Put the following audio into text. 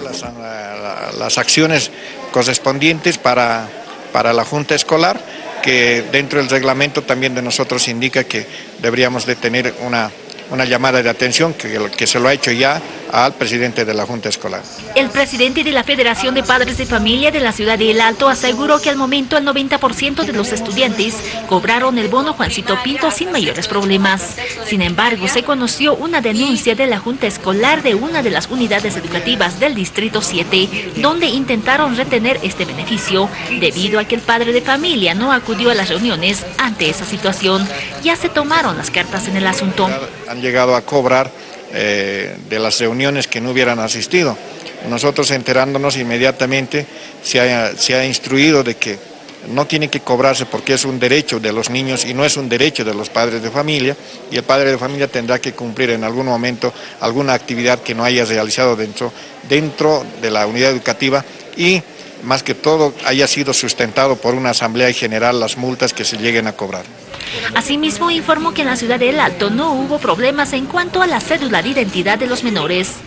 las, las acciones correspondientes para, para la Junta Escolar, que dentro del reglamento también de nosotros indica que deberíamos de tener una una llamada de atención que, que se lo ha hecho ya al presidente de la Junta Escolar. El presidente de la Federación de Padres de Familia de la ciudad de El Alto aseguró que al momento el 90% de los estudiantes cobraron el bono Juancito Pinto sin mayores problemas. Sin embargo, se conoció una denuncia de la Junta Escolar de una de las unidades educativas del Distrito 7, donde intentaron retener este beneficio, debido a que el padre de familia no acudió a las reuniones ante esa situación. Ya se tomaron las cartas en el asunto. Han llegado a cobrar eh, de las reuniones que no hubieran asistido. Nosotros enterándonos inmediatamente se ha, se ha instruido de que no tiene que cobrarse porque es un derecho de los niños y no es un derecho de los padres de familia y el padre de familia tendrá que cumplir en algún momento alguna actividad que no haya realizado dentro, dentro de la unidad educativa y más que todo haya sido sustentado por una asamblea general las multas que se lleguen a cobrar. Asimismo, informó que en la ciudad del Alto no hubo problemas en cuanto a la cédula de identidad de los menores.